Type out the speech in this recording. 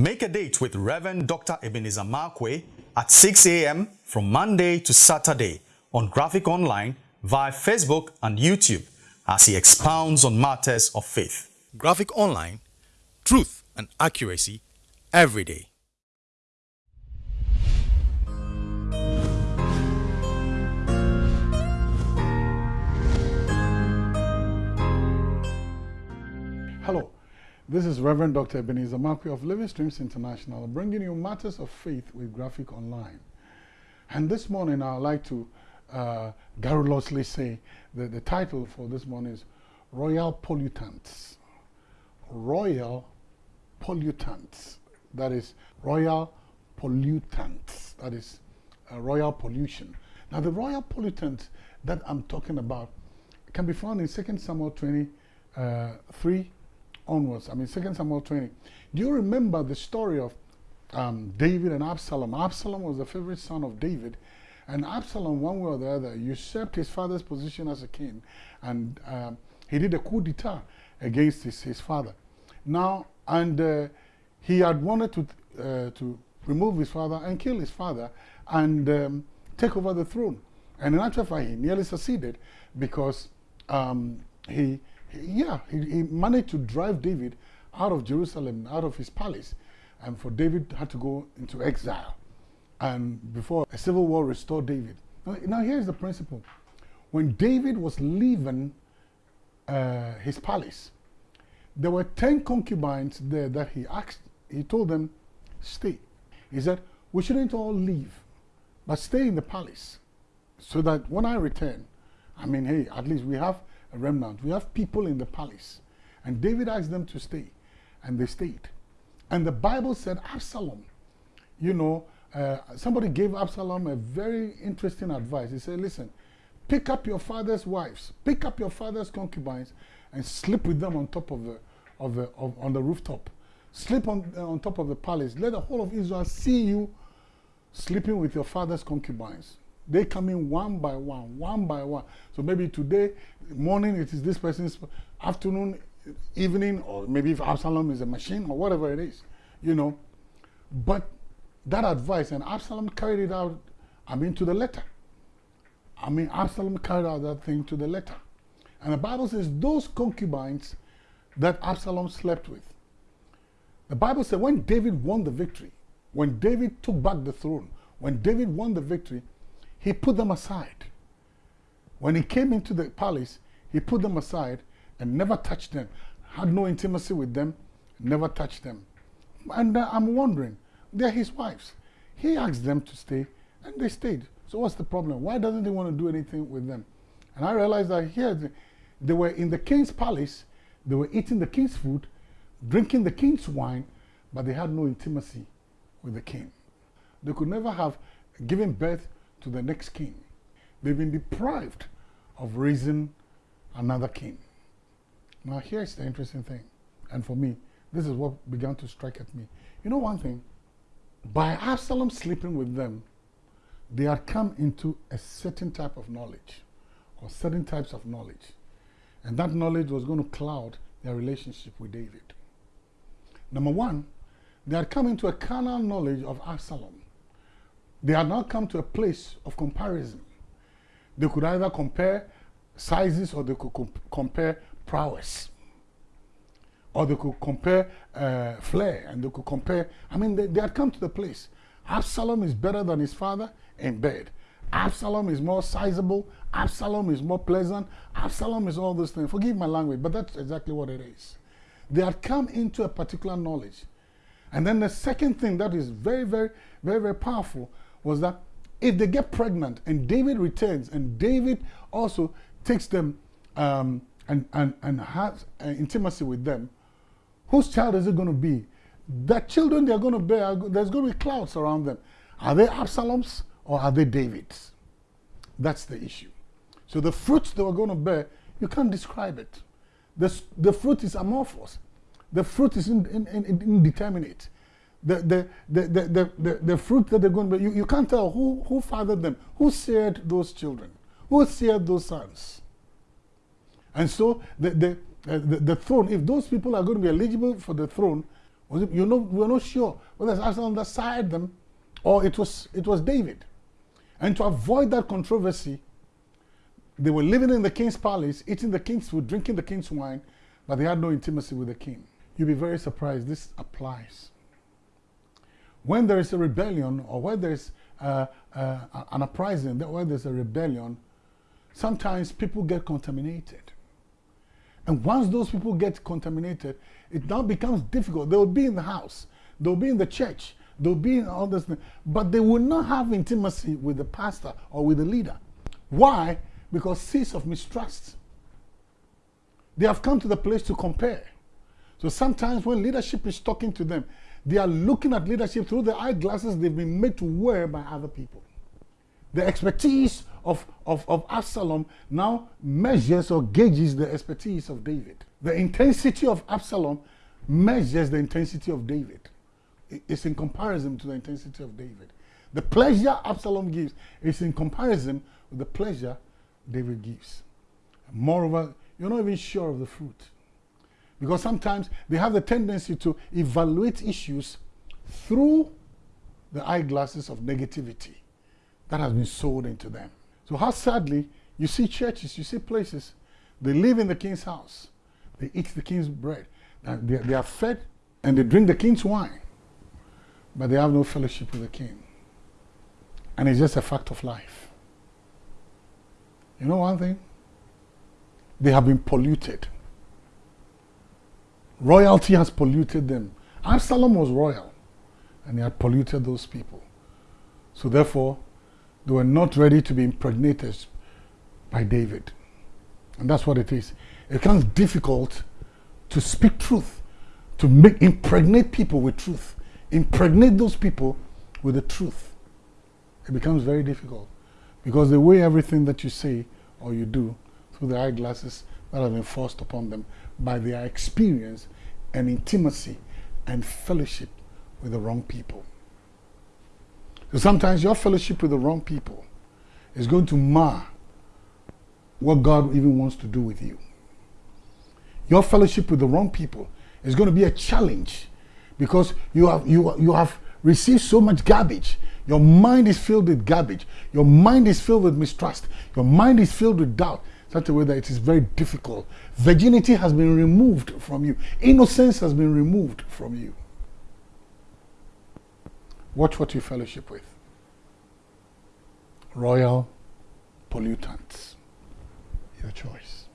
Make a date with Reverend Dr. Ebenezer Markwei at 6 a.m. from Monday to Saturday on Graphic Online via Facebook and YouTube as he expounds on matters of faith. Graphic Online, truth and accuracy every day. This is Reverend Dr. Ebenezer Markwei of Living Streams International, bringing you matters of faith with Graphic Online. And this morning, I'd like to uh, garrulously say that the title for this morning is Royal Pollutants. Royal Pollutants. That is Royal Pollutants. That is uh, Royal Pollution. Now, the Royal Pollutants that I'm talking about can be found in 2 Samuel 23 uh, onwards. I mean, 2 Samuel 20. Do you remember the story of um, David and Absalom? Absalom was the favorite son of David. And Absalom, one way or the other, usurped his father's position as a king. And um, he did a coup d'etat against his, his father. Now, and uh, he had wanted to, uh, to remove his father and kill his father and um, take over the throne. And in actual fact, he nearly succeeded because um, he, yeah, he, he, managed to drive David out of Jerusalem, out of his palace. And for David had to go into exile. And before a civil war restored David. Now, now here's the principle. When David was leaving uh, his palace, there were 10 concubines there that he asked, he told them, stay. He said, we shouldn't all leave, but stay in the palace so that when I return, I mean, hey, at least we have a remnant. We have people in the palace. And David asked them to stay, and they stayed. And the Bible said Absalom, you know, uh, somebody gave Absalom a very interesting advice. He said, listen, pick up your father's wives, pick up your father's concubines, and sleep with them on top of the, of the, of, on the rooftop. Sleep on, uh, on top of the palace. Let the whole of Israel see you sleeping with your father's concubines. They come in one by one, one by one. So maybe today, morning, it is this person's afternoon, evening, or maybe if Absalom is a machine or whatever it is, you know. But that advice, and Absalom carried it out, I mean, to the letter. I mean, Absalom carried out that thing to the letter. And the Bible says those concubines that Absalom slept with. The Bible said when David won the victory, when David took back the throne, when David won the victory, he put them aside. When he came into the palace, he put them aside and never touched them, had no intimacy with them, never touched them. And uh, I'm wondering, they're his wives. He asked them to stay, and they stayed. So what's the problem? Why doesn't he want to do anything with them? And I realized that here, they were in the king's palace, they were eating the king's food, drinking the king's wine, but they had no intimacy with the king. They could never have given birth to the next king. They've been deprived of raising another king. Now, here's the interesting thing, and for me, this is what began to strike at me. You know one thing? By Absalom sleeping with them, they had come into a certain type of knowledge, or certain types of knowledge. And that knowledge was going to cloud their relationship with David. Number one, they had come into a carnal knowledge of Absalom. They had not come to a place of comparison. They could either compare sizes or they could comp compare prowess. Or they could compare uh, flair and they could compare. I mean, they, they had come to the place. Absalom is better than his father in bed. Absalom is more sizable. Absalom is more pleasant. Absalom is all those things. Forgive my language, but that's exactly what it is. They had come into a particular knowledge. And then the second thing that is very, very, very, very powerful was that if they get pregnant and David returns and David also takes them um, and, and, and has uh, intimacy with them, whose child is it going to be? The children they're going to bear, there's going to be clouds around them. Are they Absalom's or are they David's? That's the issue. So the fruits they were going to bear, you can't describe it. The, the fruit is amorphous. The fruit is in, in, in, indeterminate the, the, the, the, the, the, fruit that they're going to be, you, you can't tell who, who fathered them, who seared those children, who seared those sons. And so the, the, uh, the, the throne, if those people are going to be eligible for the throne, you know, we're not sure whether it's Absalom that sired them or it was, it was David. And to avoid that controversy, they were living in the king's palace, eating the king's food, drinking the king's wine, but they had no intimacy with the king. You'll be very surprised this applies. When there is a rebellion or where there is uh, uh, an uprising, where there's a rebellion, sometimes people get contaminated. And once those people get contaminated, it now becomes difficult. They will be in the house, they'll be in the church, they'll be in all this, but they will not have intimacy with the pastor or with the leader. Why? Because seeds of mistrust. They have come to the place to compare. So sometimes when leadership is talking to them, they are looking at leadership through the eyeglasses they've been made to wear by other people. The expertise of, of, of Absalom now measures or gauges the expertise of David. The intensity of Absalom measures the intensity of David. It's in comparison to the intensity of David. The pleasure Absalom gives is in comparison with the pleasure David gives. Moreover, you're not even sure of the fruit. Because sometimes they have the tendency to evaluate issues through the eyeglasses of negativity that has been sold into them. So how sadly, you see churches, you see places, they live in the king's house. They eat the king's bread. They, they are fed and they drink the king's wine. But they have no fellowship with the king. And it's just a fact of life. You know one thing? They have been polluted Royalty has polluted them. Absalom was royal, and he had polluted those people. So therefore, they were not ready to be impregnated by David. And that's what it is. It becomes difficult to speak truth, to make impregnate people with truth, impregnate those people with the truth. It becomes very difficult because they weigh everything that you say or you do through the eyeglasses that have been forced upon them by their experience and intimacy and fellowship with the wrong people. So sometimes your fellowship with the wrong people is going to mar what God even wants to do with you. Your fellowship with the wrong people is going to be a challenge because you have, you, you have received so much garbage. Your mind is filled with garbage. Your mind is filled with mistrust. Your mind is filled with doubt such a way that it is very difficult. Virginity has been removed from you. Innocence has been removed from you. Watch what you fellowship with. Royal pollutants. Your choice.